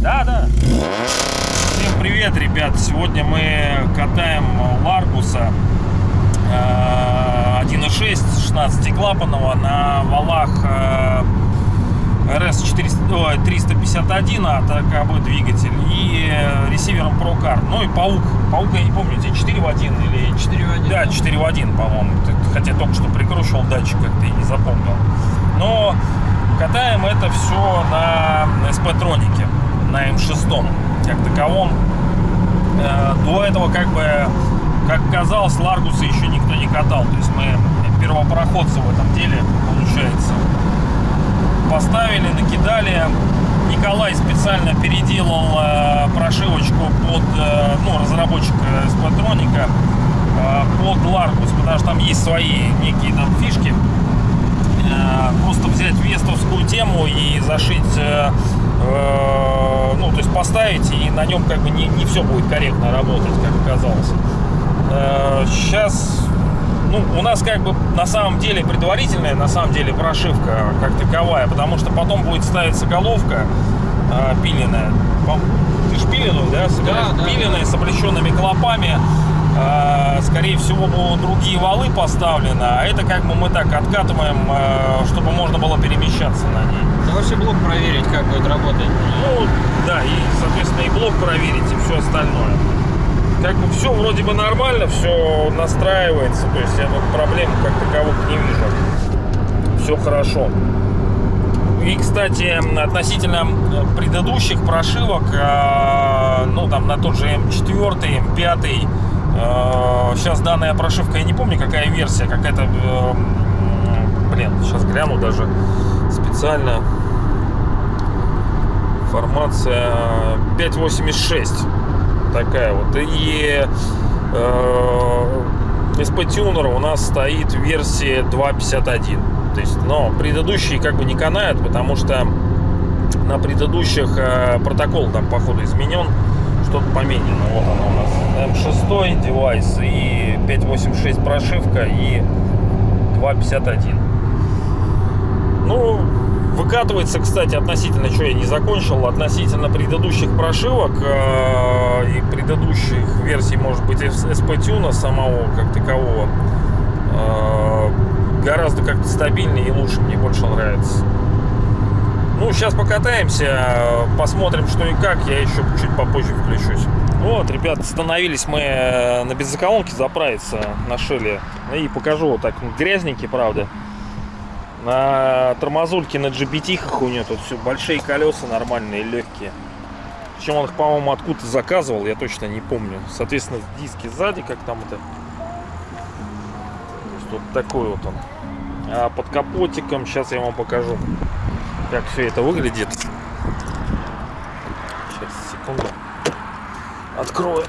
Да, да. Всем привет, ребят. Сегодня мы катаем Ларгуса э, 1.6 16-клапанного на валах э, RS 400, 351 от АКБ двигатель и э, ресивером ProCar. Ну и Паук. Паук, я не помню, тебе 4 в 1 или 4 в 1? Да, 4 в 1, по-моему. Хотя только что прикручивал датчик, как-то и не запомнил. Но катаем это все на SP-тронике, на М6 как таковом. Э, До этого, как бы, как казалось, Ларгуса еще никто не катал. То есть мы первопроходцы в этом деле, получается поставили, накидали. Николай специально переделал э, прошивочку под, э, ну, разработчик Сплатроника э, под Ларгус, потому что там есть свои некие там фишки. Э, просто взять вестовскую тему и зашить, э, э, ну, то есть поставить, и на нем как бы не, не все будет корректно работать, как оказалось. Э, сейчас ну, у нас как бы на самом деле предварительная, на самом деле прошивка как таковая, потому что потом будет ставиться головка э, пиленная. Ты ж пиленую, да? Да, да, пиленная да. с облещенными клопами. Э, скорее всего, будут другие валы поставлены, а это как бы мы так откатываем, э, чтобы можно было перемещаться на ней. Да вообще блок проверить, как будет работать. Ну, да, и, соответственно, и блок проверить, и все остальное. Как бы все вроде бы нормально, все настраивается, то есть я тут проблем как таковых не вижу. Все хорошо. И, кстати, относительно предыдущих прошивок, э, ну, там, на тот же М4, М5, э, сейчас данная прошивка, я не помню, какая версия, какая-то, э, блин, сейчас гляну даже специально формация 586 такая вот. И э, SP Tuner у нас стоит в версии 2.51 то есть но предыдущие как бы не канают потому что на предыдущих э, протокол там походу изменен что-то поменено. Вот она у нас. M6 девайс и 586 прошивка и 2.51 ну Выкатывается, кстати, относительно, что я не закончил, относительно предыдущих прошивок э, и предыдущих версий, может быть, SP-тюна самого как такового, э, гораздо как-то стабильнее и лучше, мне больше нравится. Ну, сейчас покатаемся, посмотрим, что и как, я еще чуть попозже включусь. Вот, ребят, остановились мы на бензоколонке заправиться на шеле. И покажу вот так, грязненький, правда. На тормозульке на GBT у нее тут все большие колеса нормальные, легкие. Причем он их, по-моему, откуда-то заказывал, я точно не помню. Соответственно, диски сзади, как там это. То есть вот такой вот он. А под капотиком, сейчас я вам покажу, как все это выглядит. Сейчас, секунду. Открою.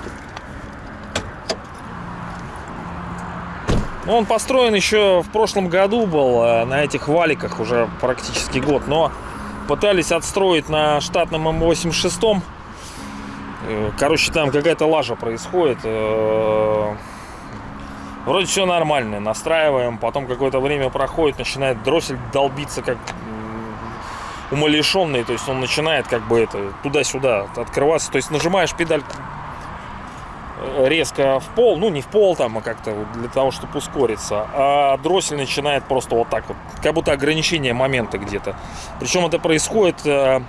Ну, он построен еще в прошлом году был э, на этих валиках уже практически год, но пытались отстроить на штатном М86. Э, Короче, там какая-то лажа происходит. Э, Вроде все нормально, настраиваем, потом какое-то время проходит, начинает дроссель долбиться как умалишенный, то есть он начинает как бы это туда-сюда открываться, то есть нажимаешь педаль резко в пол, ну не в пол там, а как-то для того, чтобы ускориться, а дроссель начинает просто вот так вот, как будто ограничение момента где-то. Причем это происходит э,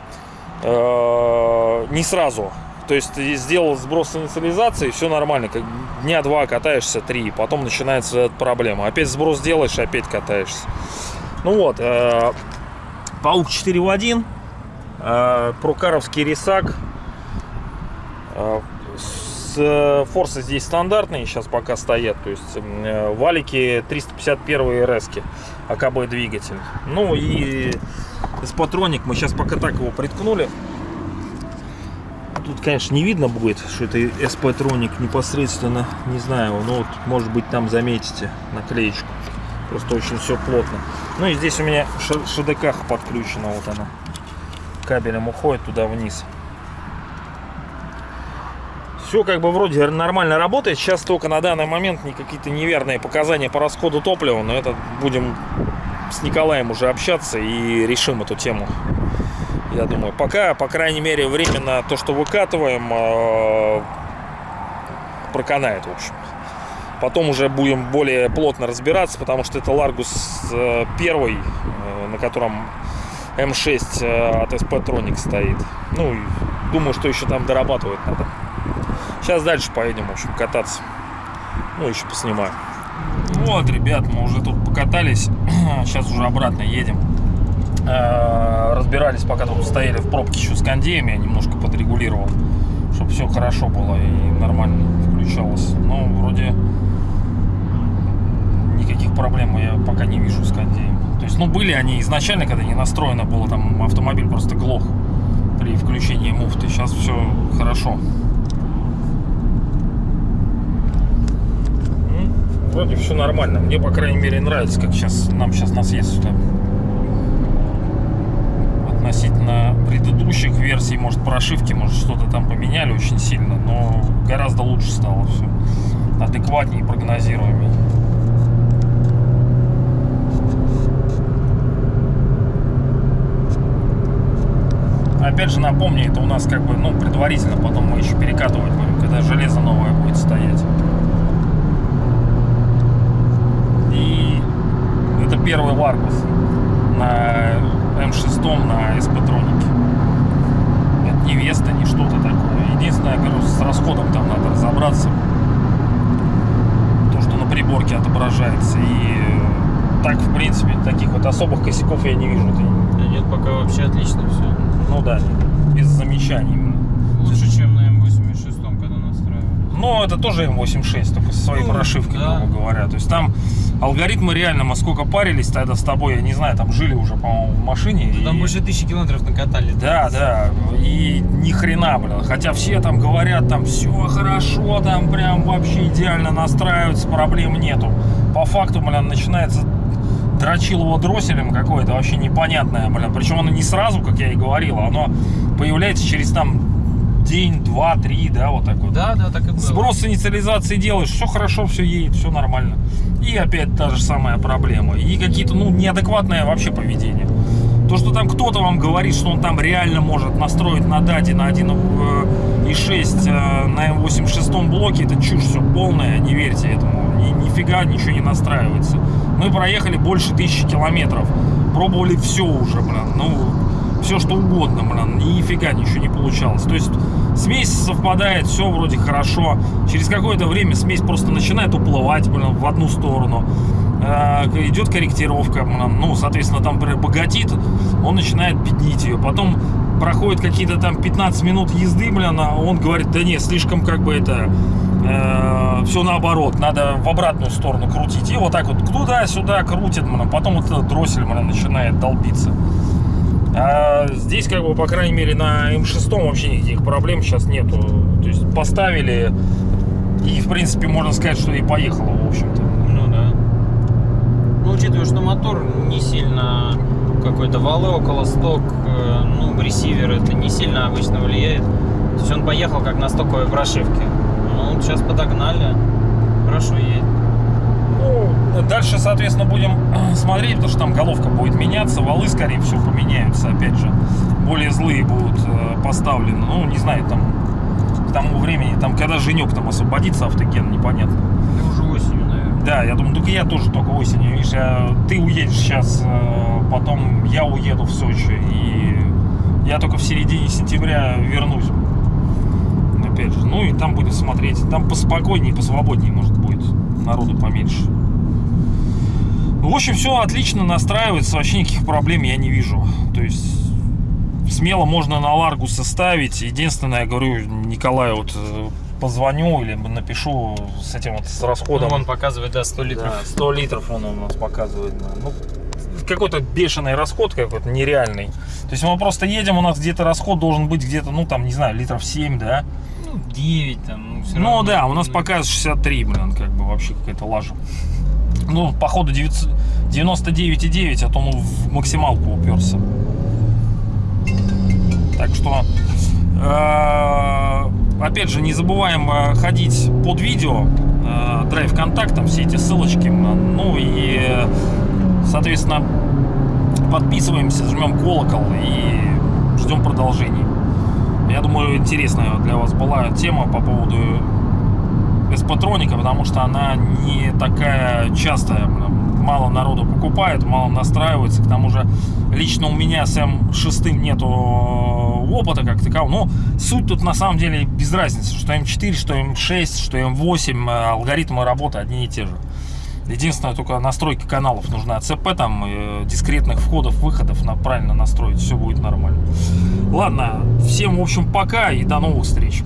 э, не сразу. То есть сделал сброс инициализации, все нормально, как дня два катаешься, три, потом начинается проблема. Опять сброс делаешь, опять катаешься. Ну вот, э, Паук 4 в 1, э, прокаровский рисак, э, форсы здесь стандартные сейчас пока стоят то есть э, валики 351 РС АКБ двигатель. Ну и с патроник мы сейчас пока так его приткнули. Тут конечно не видно будет что это SP троник непосредственно не знаю но вот может быть там заметите наклеечку. Просто очень все плотно. Ну и здесь у меня ШДК подключена вот она. Кабелем уходит туда вниз Все как бы вроде нормально работает. Сейчас только на данный момент не какие-то неверные показания по расходу топлива, но это будем с Николаем уже общаться и решим эту тему. Я думаю, пока, по крайней мере, временно то, что выкатываем, э, проканает, в общем. Потом уже будем более плотно разбираться, потому что это Ларгус э, первый, э, на котором М6 э, от SP Tronic стоит. Ну, думаю, что еще там дорабатывать надо. Сейчас дальше поедем, в общем, кататься. Ну, еще поснимаю. Вот, ребят, мы уже тут покатались. Сейчас уже обратно едем. Э, Разбирались, пока тут стояли в пробке еще с кондеями. Я немножко подрегулировал, чтобы все хорошо было и нормально включалось. Но вроде никаких проблем я пока не вижу с кондеем. То есть, ну, были они изначально, когда не настроено было, там автомобиль просто глох при включении муфты. Сейчас все хорошо. Вроде все нормально. Мне, по крайней мере, нравится, как сейчас нам сейчас на съезд сюда. Относительно предыдущих версий, может, прошивки, может, что-то там поменяли очень сильно, но гораздо лучше стало все. Адекватнее прогнозируемее. Опять же напомню, это у нас как бы, ну, предварительно, потом мы еще перекатывать будем, когда железо новое будет стоять. И это первый Ларгус на М6 на эспатронике. Это не Веста, не что-то такое. Единственное, говорю, с расходом там надо разобраться. То, что на приборке отображается. И э, так, в принципе, таких вот особых косяков я не вижу. Да нет, пока вообще отлично все. ну да, без замечаний. Лучше, чем на М86, когда настраивали. Но это тоже М86, только со своей Ну, прошивкой, да. грубо говоря. То есть там алгоритмы реально, мы сколько парились тогда с тобой, я не знаю, там жили уже, по-моему, в машине. и- Там больше тысячи километров накатали. Да, да, и ни хрена, блин. Хотя все там говорят, там все хорошо, там прям вообще идеально настраивается, проблем нету. По факту, блин, начинается дрочилово дросселем какое-то вообще непонятное, блин. Причем оно не сразу, как я и говорил, оно появляется через там день, два, три, да, вот так вот. Да, да, так и было. Сброс инициализации делаешь, все хорошо, все едет, все нормально. И опять та же самая проблема. И какие-то, ну, неадекватное вообще поведение. То, что там кто-то вам говорит, что он там реально может настроить на дате на 1.6 э, на М86 блоке, это чушь все полная, не верьте этому. Ни, нифига ничего не настраивается. Мы проехали больше тысячи километров. Пробовали все уже, блин. Ну, все что угодно, блин. Нифига ничего не получалось. То есть смесь совпадает, все вроде хорошо. Через какое-то время смесь просто начинает уплывать, блин, в одну сторону. Э, идет корректировка, блин. ну, соответственно, там богатит, он начинает пятнить ее. Потом проходит какие-то там 15 минут езды, блин, а он говорит, да не, слишком как бы это, все наоборот, надо в обратную сторону крутить. И вот так вот туда-сюда крутит, блин, потом вот этот дроссель, блин, начинает долбиться. А здесь, как бы, по крайней мере, на М6 вообще никаких проблем сейчас нету. То есть поставили, и, в принципе, можно сказать, что и поехало, в общем-то. Ну да. Ну, учитывая, что мотор не сильно какой-то валы около сток, э, ну, ресивер это не сильно обычно влияет. То есть он поехал как на стоковой прошивке. Ну, сейчас подогнали. Хорошо едет. Ну, дальше, соответственно, будем смотреть, потому что там головка будет меняться, валы, скорее всего, поменяются, опять же. Более злые будут э, поставлены. Ну, не знаю, там, к тому времени, там, когда Женек там освободится автоген, непонятно. И уже осенью, наверное. Да, я думаю, только я тоже только осенью. Видишь, я- ты уедешь сейчас, э, потом я уеду в Сочи, и я только в середине сентября вернусь. Опять же, ну и там будем смотреть. Там поспокойнее, посвободнее, может, будет. Народу поменьше. В общем, все отлично настраивается, вообще никаких проблем я не вижу. То есть смело можно на Ларгу составить. Единственное, я говорю, Николаю вот э, позвоню или напишу с этим вот с расходом. Ну, он показывает, да, 100 литров. Да, 100 литров он у нас показывает. да. Ну, какой-то бешеный расход какой-то нереальный. То есть мы просто едем, у нас где-то расход должен быть где-то, ну там, не знаю, литров 7, да? Ну, 9 там, ну, всё ну равно. да, у нас показывает 63, блин, как бы вообще какая-то лажа. Ну, походу 900 99,9, а то ну в максималку уперся. Так что, э, опять же, не забываем э, ходить под видео, э, драйв контактом, все эти ссылочки. Ну и, соответственно, подписываемся, жмем колокол и ждем продолжений. Я думаю, интересная для вас была тема по поводу эспатроника, потому что она не такая частая. Мало народу покупает, мало настраивается. К тому же лично у меня с М6 нету опыта как такового. Но суть тут на самом деле без разницы, что М4, что М6, что М8, алгоритмы работы одни и те же. Единственное, только настройки каналов нужна ЦП, там э, дискретных входов, выходов на правильно настроить, все будет нормально. Ладно, всем, в общем, пока и до новых встреч.